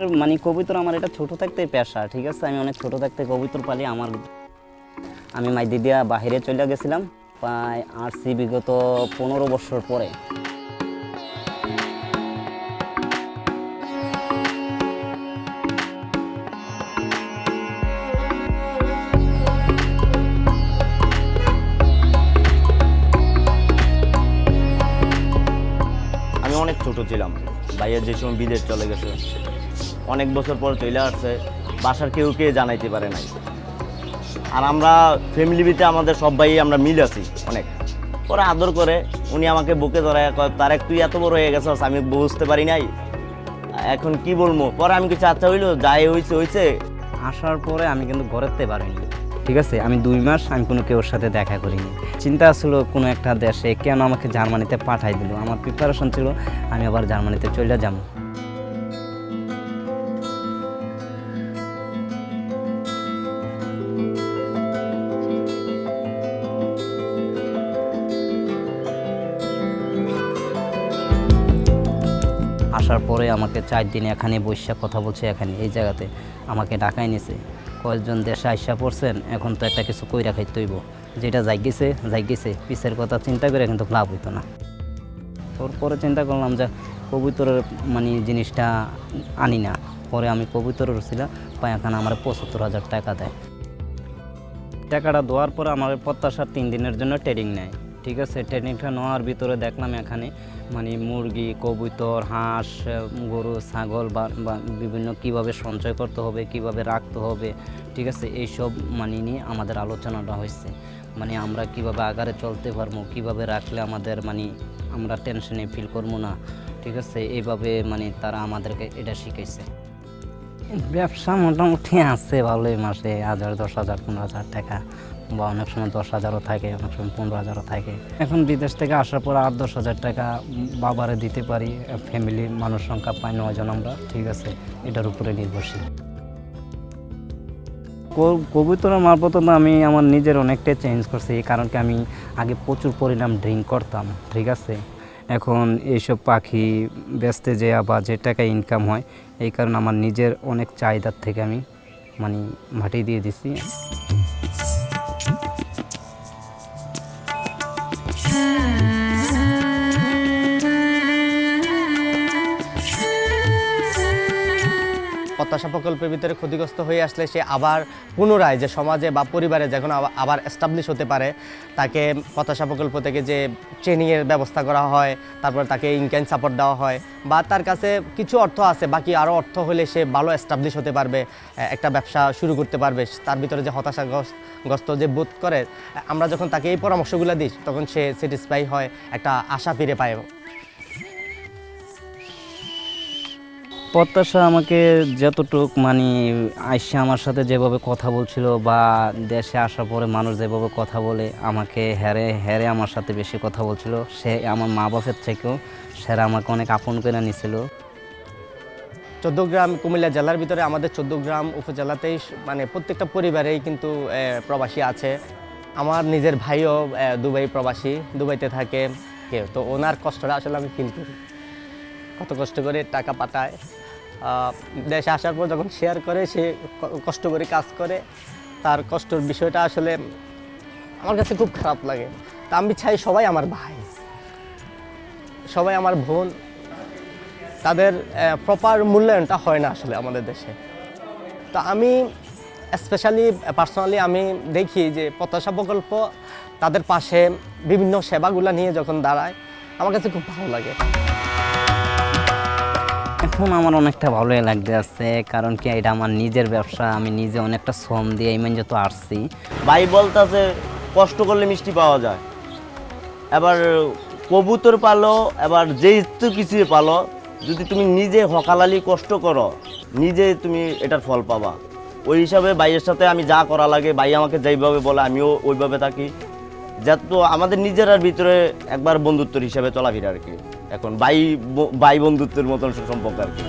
মানে কবিতর আমার এটা ছোট থাকতে পেশা, ঠিক আছে? আমি অনেক ছোট থাকতে কবিতর পালি, আমার আমি মাইদি দিয়া বাহিরে চলে গেছিলাম, প্রায় আসছি বিগত পনেরো বছর পরে। আমি অনেক ছোট ছিলাম ভাইয়ের যে সময় বিদেশ চলে গেছে অনেক বছর পর চলে আসছে বাসার কেউ কে জানাইতে পারে নাই। আর আমরা ফ্যামিলিতে আমাদের সব ভাই আমরা মিল আছি অনেক। ওরা আদর করে উনি আমাকে বুকে ধরে কয়, তারেক তুই এত বড় হয়ে গেছস আমি বুঝতে পারি নাই। এখন কি বলব? পরে আমি কিছু আচ্ছা হইল যাই হয়েছে হয়েছে আসার পরে আমি কিন্তু ঘরেতে পারিনি। ঠিক আছে আমি দুই মাস আমি কোনো কেউর সাথে দেখা করিনি। চিন্তা ছিল কোনো একটা দেশে কেন আমাকে জার্মানিতে পাঠাই দিল। আমার প্রিপারেশন ছিল আমি আবার জার্মানিতে চলে যাব। আসার পরে আমাকে চার দিন এখানে বৈশাখ কথা বলছে এখানে, এই জায়গাতে। আমাকে ডাকাই নিছে। কয়েকজন দেশে আইসা পড়ছেন, এখন তো একটা কিছু কইরা খাইতে হইব। যেটা জাগিছে জাগিছে পিসের কথা চিন্তা করে কিন্তু লাভ হইতো না। ওর পরে চিন্তা করলাম যে কবুতরের মানে জিনিসটা আনি না। পরে আমি কবুতরের ছিল পায়াখানা আমার পঁচাত্তর হাজার টাকা দেয়। টাকাটা দেওয়ার পরে আমার প্রত্যাশার তিন দিনের জন্য ট্রেনিং নেয়। ঠিক আছে ট্রেনিংটা নেওয়ার ভিতরে দেখলাম এখানে মানে মুরগি, কবুতর, হাঁস, গরু, ছাগল বা বিভিন্ন কীভাবে সঞ্চয় করতে হবে, কীভাবে রাখতে হবে, ঠিক আছে, এইসব মানে নিয়ে আমাদের আলোচনাটা হয়েছে। মানে আমরা কীভাবে আগারে চলতে পারব, কীভাবে রাখলে আমাদের মানে আমরা টেনশনে ফিল করব না, ঠিক আছে, এইভাবে মানে তারা আমাদেরকে এটা শিখাইছে। ব্যবসা মোটামুটি আছে ভালোই মাসে হাজার, দশ হাজার, পনেরো হাজার টাকা। বা অনেক সময় দশ হাজারও থাকে, অনেক সময় পনেরো হাজারও থাকে। এখন বিদেশ থেকে আসার পর আট দশ হাজার টাকা বাবারে দিতে পারি, ফ্যামিলি মানুষ সংখ্যা পাই নয়জন আমরা, ঠিক আছে? এটার উপরে নির্ভরশীল। কবুতরের মারফত আমি আমার নিজের অনেকটাই চেঞ্জ করছি, এই কারণ কি আমি আগে প্রচুর পরিমাণ ড্রিঙ্ক করতাম, ঠিক আছে? এখন এইসব পাখি বেচতে যে বা যে টাকা ইনকাম হয়, এই কারণে আমার নিজের অনেক চাহিদার থেকে আমি মানে মাটি দিয়ে দিছি। প্রত্যাশা প্রকল্পের ভিতরে ক্ষতিগ্রস্ত হয়ে আসলে সে আবার পুনরায় যে সমাজে বা পরিবারে যখন আবার- এস্টাবলিশ হতে পারে, তাকে প্রত্যাশা প্রকল্প থেকে যে ট্রেনিংয়ের ব্যবস্থা করা হয়, তারপর তাকে ইনকাম সাপোর্ট দেওয়া হয় বা তার কাছে কিছু অর্থ আছে, বাকি আরও অর্থ হলে সে ভালো এস্টাবলিশ হতে পারবে একটা ব্যবসা শুরু করতে পারবে। তার ভিতরে যে হতাশাগ্রস্ত, গ্রস্ত যে বোধ করে, আমরা যখন তাকে এই পরামর্শগুলো দিই, তখন সে স্যাটিসফাই হয়, একটা আশা ফিরে পায়। প্রত্যাশা আমাকে যতটুক মানে আইসা আমার সাথে যেভাবে কথা বলছিল বা দেশে আসার পরে মানুষ যেভাবে কথা বলে, আমাকে হ্যারে হ্যারে আমার সাথে বেশি কথা বলছিল। সে আমার মা বাপের থেকেও সেরা আমাকে অনেক আপন করে নিছিল। চোদ্দগ্রাম কুমিল্লা জেলার ভিতরে আমাদের চোদ্দগ্রাম উপজেলাতেই মানে প্রত্যেকটা পরিবারেই কিন্তু প্রবাসী আছে। আমার নিজের ভাইও দুবাই প্রবাসী, দুবাইতে থাকে। তো ওনার কষ্টটা আসলে আমি ফিল করি। কত কষ্ট করে টাকা পাঠায় দেশে আসার পর যখন শেয়ার করে, সে কষ্ট করে কাজ করে। তার কষ্টর বিষয়টা আসলে আমার কাছে খুব খারাপ লাগে। তা আমি চাই সবাই আমার ভাই, সবাই আমার বোন, তাদের প্রপার মূল্যায়নটা হয় না আসলে আমাদের দেশে। তো আমি স্পেশালি পার্সোনালি আমি দেখি যে প্রত্যাশা প্রকল্প তাদের পাশে বিভিন্ন সেবাগুলো নিয়ে যখন দাঁড়ায়, আমার কাছে খুব ভালো লাগে। এখন আমার অনেকটা ভালোই লাগতে আছে কারণ কি এটা আমার নিজের ব্যবসা, আমি নিজে অনেকটা শ্রম দিয়ে ইমান যত আসছি। ভাই বলতেছে কষ্ট করলে মিষ্টি পাওয়া যায়। এবার কবুতর পালো, এবার যে তো কিছু পালো, যদি তুমি নিজে হকালালি কষ্ট করো, নিজে তুমি এটার ফল পাবা। ওই হিসাবে ভাইয়ের সাথে আমি যা করা লাগে, ভাই আমাকে যেইভাবে বলে, আমিও ওইভাবে থাকি। যত আমাদের নিজেরার ভিতরে একবার বন্ধুত্বর হিসাবে চলাফেরা আর কি। এখন বাই ভাই বন্ধুত্বের মতন সম্পর্ক আর কি।